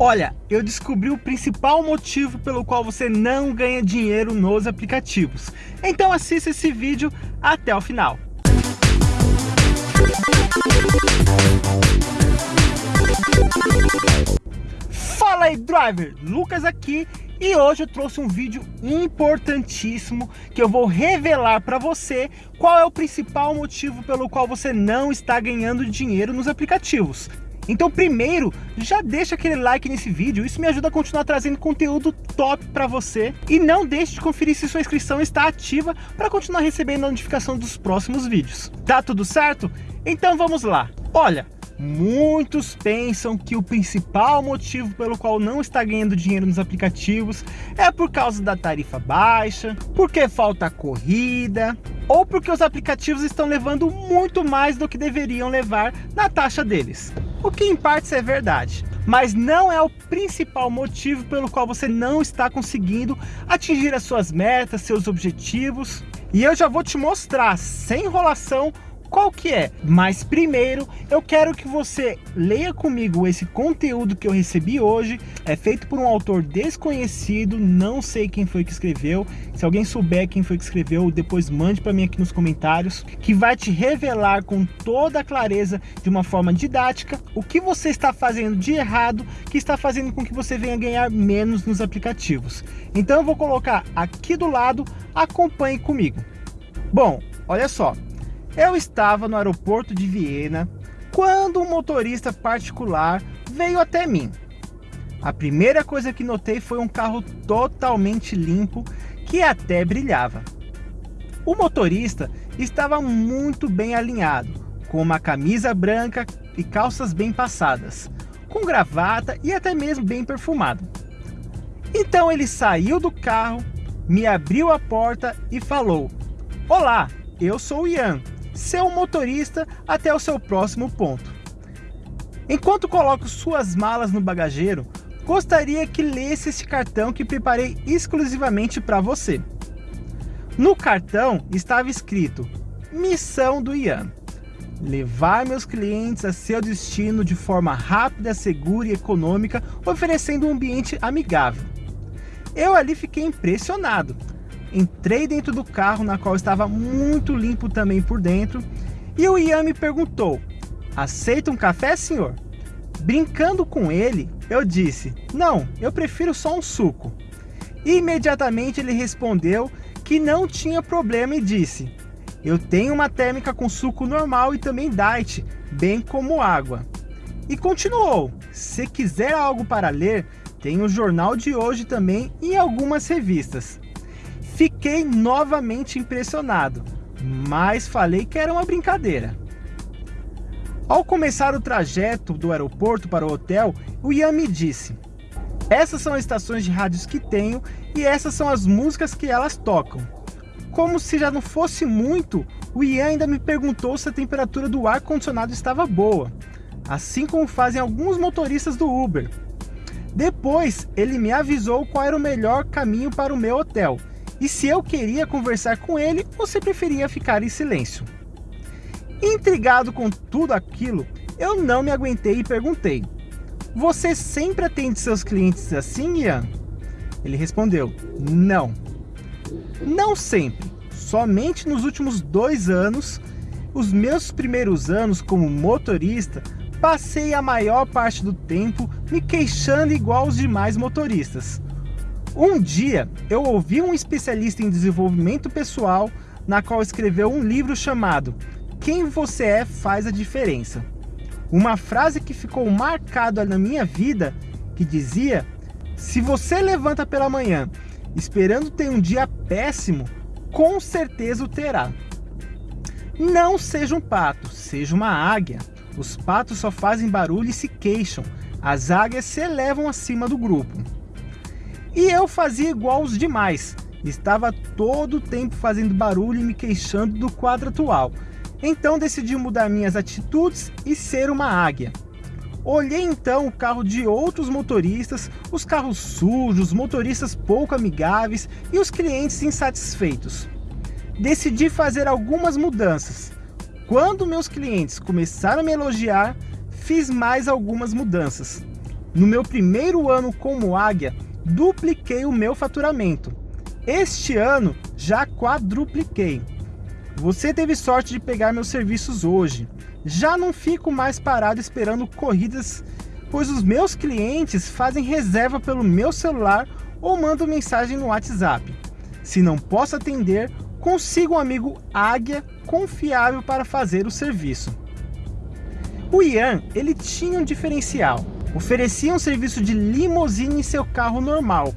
Olha, eu descobri o principal motivo pelo qual você não ganha dinheiro nos aplicativos. Então assista esse vídeo até o final. Fala aí, driver! Lucas aqui e hoje eu trouxe um vídeo importantíssimo que eu vou revelar para você qual é o principal motivo pelo qual você não está ganhando dinheiro nos aplicativos. Então primeiro, já deixa aquele like nesse vídeo, isso me ajuda a continuar trazendo conteúdo top para você. E não deixe de conferir se sua inscrição está ativa para continuar recebendo a notificação dos próximos vídeos. Tá tudo certo? Então vamos lá. Olha, Muitos pensam que o principal motivo pelo qual não está ganhando dinheiro nos aplicativos é por causa da tarifa baixa, porque falta corrida, ou porque os aplicativos estão levando muito mais do que deveriam levar na taxa deles. O que em partes é verdade, mas não é o principal motivo pelo qual você não está conseguindo atingir as suas metas, seus objetivos. E eu já vou te mostrar, sem enrolação, qual que é? Mas primeiro eu quero que você leia comigo esse conteúdo que eu recebi hoje. É feito por um autor desconhecido, não sei quem foi que escreveu. Se alguém souber quem foi que escreveu, depois mande para mim aqui nos comentários, que vai te revelar com toda a clareza, de uma forma didática, o que você está fazendo de errado, que está fazendo com que você venha ganhar menos nos aplicativos. Então eu vou colocar aqui do lado, acompanhe comigo. Bom, olha só, eu estava no aeroporto de Viena quando um motorista particular veio até mim. A primeira coisa que notei foi um carro totalmente limpo que até brilhava. O motorista estava muito bem alinhado, com uma camisa branca e calças bem passadas, com gravata e até mesmo bem perfumado. Então ele saiu do carro, me abriu a porta e falou: Olá, eu sou o Ian, seu motorista até o seu próximo ponto. Enquanto coloco suas malas no bagageiro, gostaria que lesse este cartão que preparei exclusivamente para você. No cartão estava escrito Missão do Ian. Levar meus clientes a seu destino de forma rápida, segura e econômica, oferecendo um ambiente amigável. Eu ali fiquei impressionado Entrei dentro do carro, na qual estava muito limpo também por dentro, e o Ian me perguntou, aceita um café, senhor? Brincando com ele, eu disse, não, eu prefiro só um suco. Imediatamente ele respondeu que não tinha problema e disse, eu tenho uma térmica com suco normal e também diet, bem como água. E continuou, se quiser algo para ler, tem o jornal de hoje também e algumas revistas. Fiquei novamente impressionado, mas falei que era uma brincadeira. Ao começar o trajeto do aeroporto para o hotel, o Ian me disse, essas são as estações de rádios que tenho e essas são as músicas que elas tocam. Como se já não fosse muito, o Ian ainda me perguntou se a temperatura do ar-condicionado estava boa, assim como fazem alguns motoristas do Uber. Depois, ele me avisou qual era o melhor caminho para o meu hotel, e se eu queria conversar com ele ou se preferia ficar em silêncio. Intrigado com tudo aquilo, eu não me aguentei e perguntei, você sempre atende seus clientes assim, Ian? Ele respondeu, não. Não sempre, somente nos últimos dois anos, os meus primeiros anos como motorista, passei a maior parte do tempo me queixando igual os demais motoristas. Um dia eu ouvi um especialista em desenvolvimento pessoal na qual escreveu um livro chamado Quem Você É Faz a Diferença. Uma frase que ficou marcada na minha vida que dizia se você levanta pela manhã esperando ter um dia péssimo, com certeza o terá. Não seja um pato, seja uma águia. Os patos só fazem barulho e se queixam. As águias se elevam acima do grupo. E eu fazia igual os demais. Estava todo o tempo fazendo barulho e me queixando do quadro atual. Então decidi mudar minhas atitudes e ser uma águia. Olhei então o carro de outros motoristas, os carros sujos, motoristas pouco amigáveis e os clientes insatisfeitos. Decidi fazer algumas mudanças. Quando meus clientes começaram a me elogiar, fiz mais algumas mudanças. No meu primeiro ano como águia, dupliquei o meu faturamento. Este ano já quadrupliquei. Você teve sorte de pegar meus serviços hoje. Já não fico mais parado esperando corridas, pois os meus clientes fazem reserva pelo meu celular ou mandam mensagem no WhatsApp. Se não posso atender, consiga um amigo águia confiável para fazer o serviço. O Ian, ele tinha um diferencial. Oferecia um serviço de limousine em seu carro normal.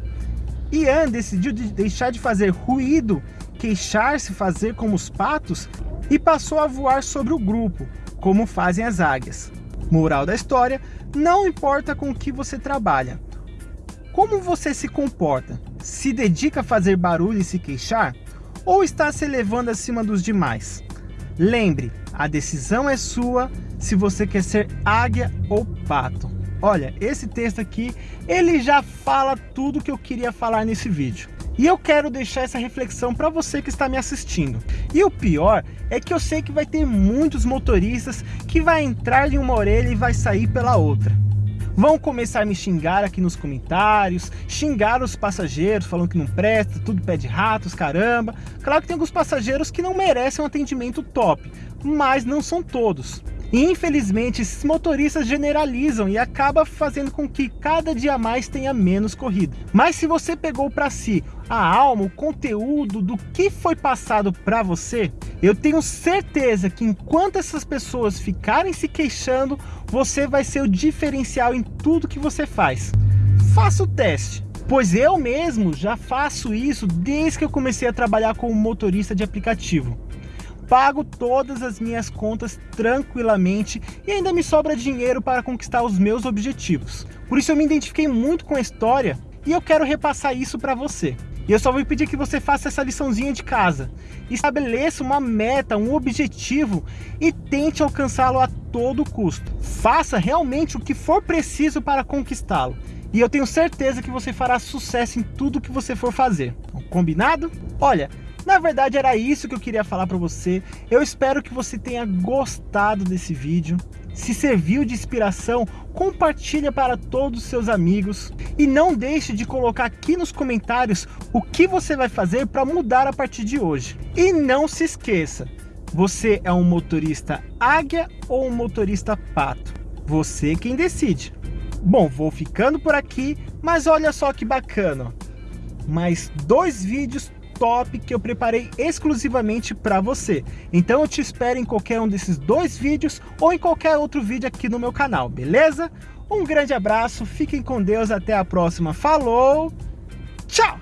Ian decidiu de deixar de fazer ruído, queixar-se, fazer como os patos e passou a voar sobre o grupo, como fazem as águias. Moral da história, não importa com o que você trabalha. Como você se comporta? Se dedica a fazer barulho e se queixar? Ou está se elevando acima dos demais? Lembre, a decisão é sua se você quer ser águia ou pato. Olha, esse texto aqui, ele já fala tudo que eu queria falar nesse vídeo. E eu quero deixar essa reflexão para você que está me assistindo. E o pior é que eu sei que vai ter muitos motoristas que vai entrar em uma orelha e vai sair pela outra. Vão começar a me xingar aqui nos comentários, xingar os passageiros, falando que não presta, tudo pé de ratos, caramba. Claro que tem alguns passageiros que não merecem um atendimento top, mas não são todos. Infelizmente esses motoristas generalizam e acaba fazendo com que cada dia mais tenha menos corrida. Mas se você pegou para si a alma, o conteúdo do que foi passado para você, eu tenho certeza que enquanto essas pessoas ficarem se queixando, você vai ser o diferencial em tudo que você faz. Faça o teste. Pois eu mesmo já faço isso desde que eu comecei a trabalhar como motorista de aplicativo pago todas as minhas contas tranquilamente e ainda me sobra dinheiro para conquistar os meus objetivos. Por isso eu me identifiquei muito com a história e eu quero repassar isso para você. E eu só vou pedir que você faça essa liçãozinha de casa. Estabeleça uma meta, um objetivo e tente alcançá-lo a todo custo. Faça realmente o que for preciso para conquistá-lo. E eu tenho certeza que você fará sucesso em tudo que você for fazer. Combinado? Olha, na verdade era isso que eu queria falar para você. Eu espero que você tenha gostado desse vídeo. Se serviu de inspiração, compartilha para todos os seus amigos. E não deixe de colocar aqui nos comentários o que você vai fazer para mudar a partir de hoje. E não se esqueça, você é um motorista águia ou um motorista pato? Você quem decide. Bom, vou ficando por aqui, mas olha só que bacana. Mais dois vídeos top que eu preparei exclusivamente para você. Então eu te espero em qualquer um desses dois vídeos ou em qualquer outro vídeo aqui no meu canal, beleza? Um grande abraço, fiquem com Deus, até a próxima, falou, tchau!